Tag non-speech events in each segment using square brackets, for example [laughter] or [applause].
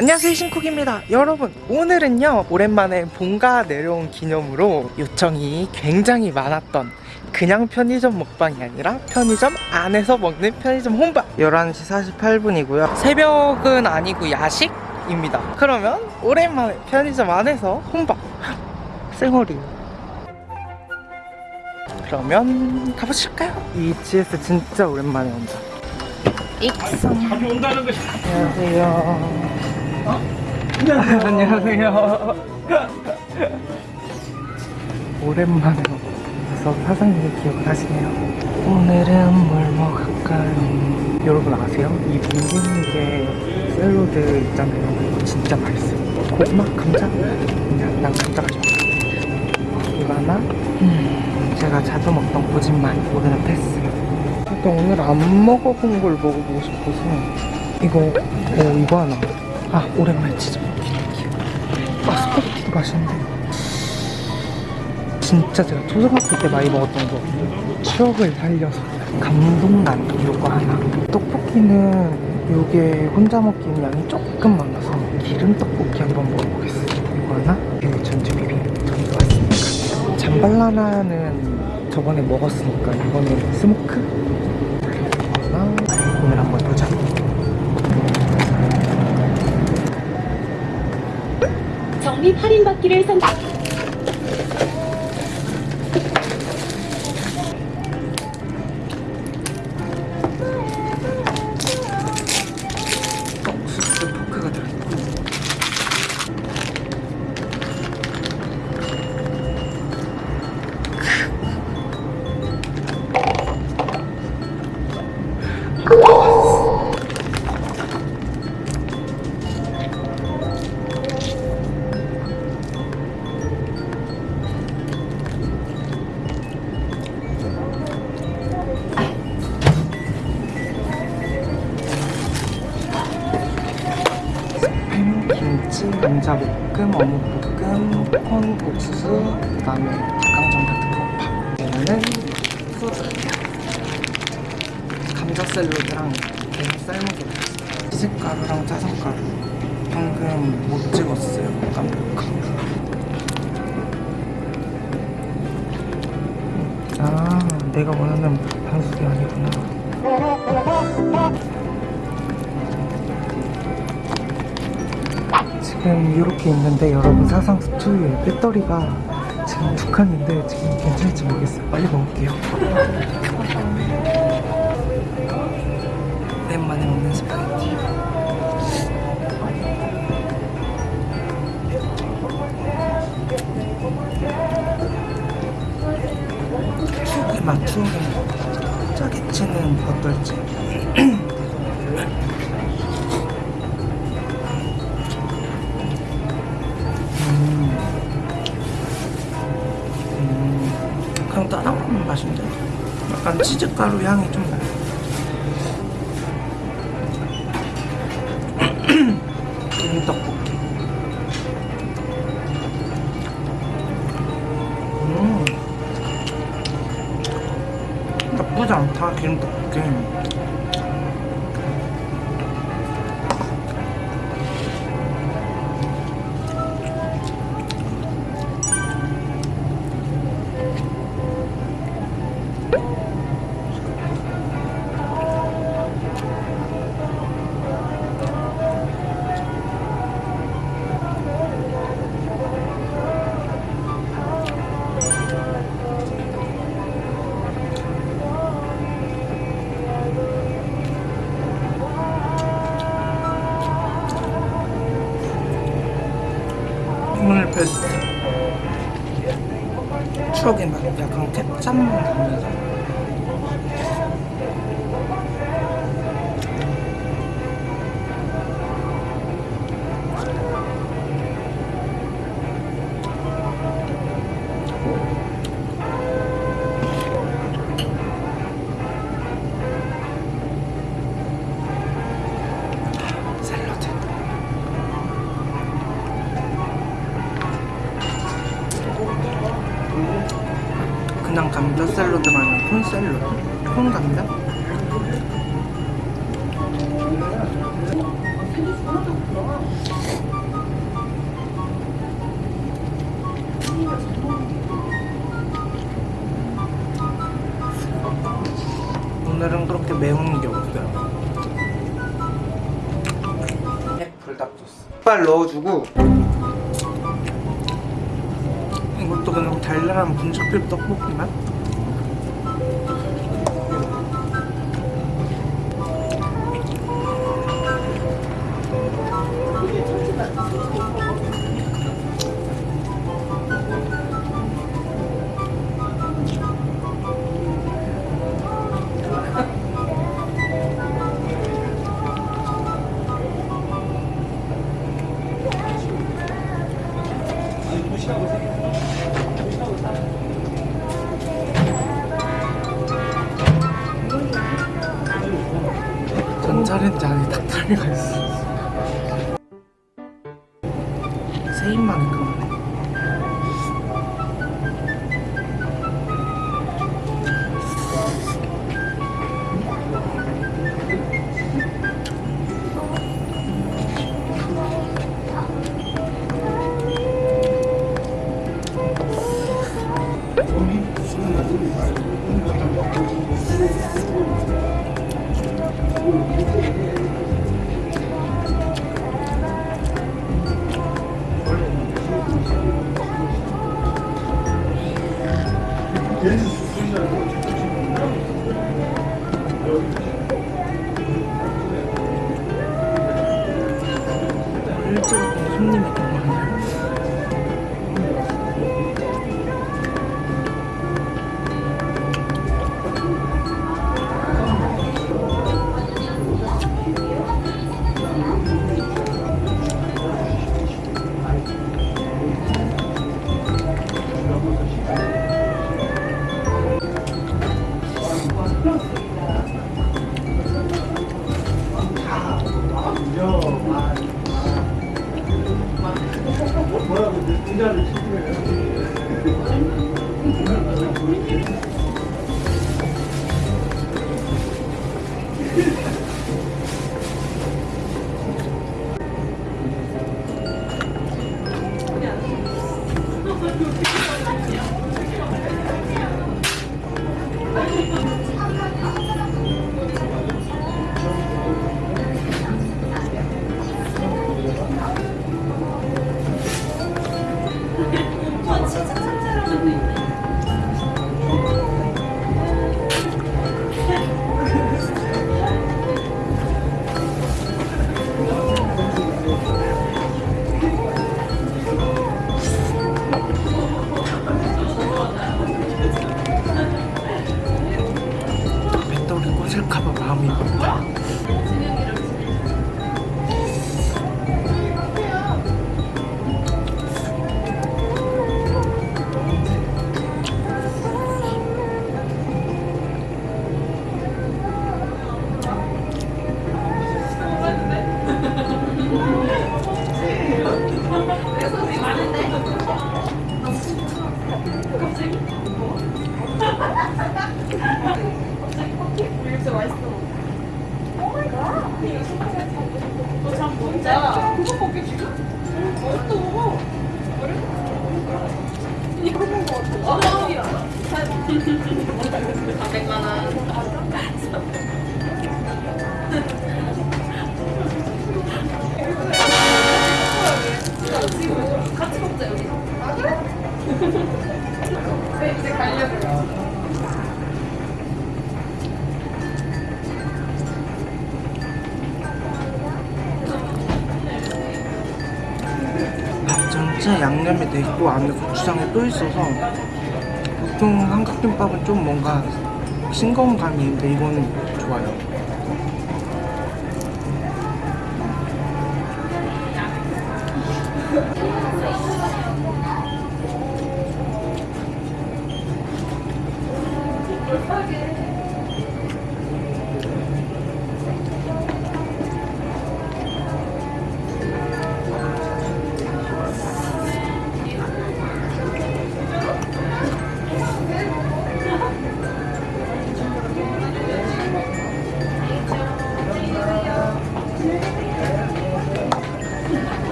안녕하세요 신쿡입니다. 여러분 오늘은요 오랜만에 본가 내려온 기념으로 요청이 굉장히 많았던 그냥 편의점 먹방이 아니라 편의점 안에서 먹는 편의점 혼밥. 11시 48분이고요. 새벽은 아니고 야식입니다. 그러면 오랜만에 편의점 안에서 혼밥. [laughs] 쌩얼이. 그러면 가보실까요? 이 GS 진짜 오랜만에 온다. 익성. 자주 온다는 것이 안녕하세요. 안녕하세요. [laughs] 오랜만에 와서 사장님이 기억을 하시네요. 오늘은 뭘 먹을까요? 여러분 아세요? 이 빈민게 샐러드 있잖아요. 이거 진짜 맛있어요. 고구마, 감자? 그냥 난 감자가 좋아. 이거 하나? 음, 제가 자주 먹던 고진맛. 오늘은 패스. 일단 오늘 안 먹어본 걸 먹어보고 싶어서 이거 어 이거 하나 아 오랜만에 치즈 먹기. 아 스파게티도 맛있는데. 진짜 제가 초등학교 때 많이 먹었던 거. 추억을 살려서 감동란 이거 하나. 떡볶이는 요게 혼자 먹기는 양이 조금 많아서 기름 떡볶이 한번 먹어보겠어요 이거 하나? 여기 전주 비빔 전주 왔으니까 잠발라야는 저번에 먹었으니까 이거는 smoke 할인받기를 선택. 감자 볶음, 어묵 볶음, 콘, 옥수수, 그 다음에 닭강정 같은 얘는 소주 감자 샐러드랑 게 삶아서 치즈가루랑 짜장가루. 방금 못 찍었어요 깜빡. 아 내가 원하는 방식이 아니구나 지금 이렇게 있는데 여러분 사상 스튜디오에 배터리가 지금 두 칸인데 지금 괜찮을지 모르겠어요. 빨리 먹을게요. [laughs] 오랜만에 먹는 스파게티. 맛. 짜계치는 어떨지 [clears throat] 약간 치즈가루 향이 좀 나요. 떡볶이. 음. 나쁘지 않다 기름 떡볶이 추억의 맛 약간 케찹 나면서 감자 샐러드가 아니라 콘 샐러드 콘 감자? 오늘은 그렇게 매운 게 없어요 불닭소스 빨 넣어주고 이것도 그냥 달달한 분식집 떡볶이 맛? 전자레인지 안에 닭다리가 있어. 배터리 밥 전체 양념이 돼 있고 안에 고추장이 또 있어서 보통 삼각김밥은 좀 뭔가 싱거운 감이 있는데 이거는 좋아요.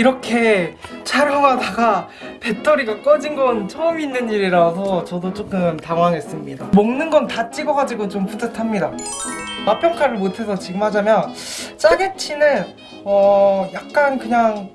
이렇게 촬영하다가 배터리가 꺼진 건 처음 있는 일이라서 저도 조금 당황했습니다 먹는 건 다 찍어가지고 좀 뿌듯합니다 맛 평가를 못해서 지금 하자면 짜게치는 어 약간 그냥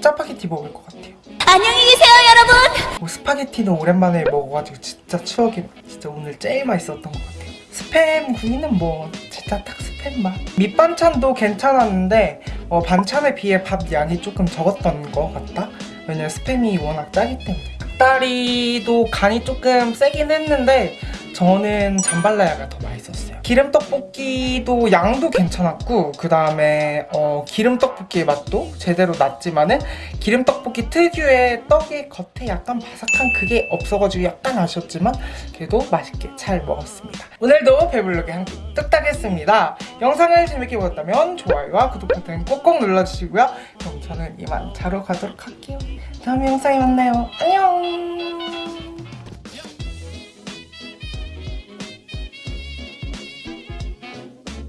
짜파게티 먹을 것 같아요 안녕히 계세요, 여러분. 뭐 스파게티는 오랜만에 먹어가지고 진짜 추억이 진짜 오늘 제일 맛있었던 것 같아요. 스팸 구이는 뭐 진짜 딱 스팸 맛. 밑반찬도 괜찮았는데 어, 반찬에 비해 밥 양이 조금 적었던 것 같다. 왜냐면 스팸이 워낙 짜기 때문에. 닭다리도 간이 조금 세긴 했는데 저는 잠발라야가 더 맛있었어요. 기름 떡볶이도 양도 괜찮았고 그 다음에 어, 기름 떡볶이의 맛도 제대로 났지만은 기름 떡볶이 특유의 떡의 겉에 약간 바삭한 그게 없어가지고 약간 아쉬웠지만 그래도 맛있게 잘 먹었습니다. 오늘도 배불르게 한 끼 뚝딱 했습니다. 영상을 재밌게 보셨다면 좋아요와 구독 버튼 꼭꼭 눌러주시고요. 그럼 저는 이만 자러 가도록 할게요. 다음 영상에 만나요. 안녕!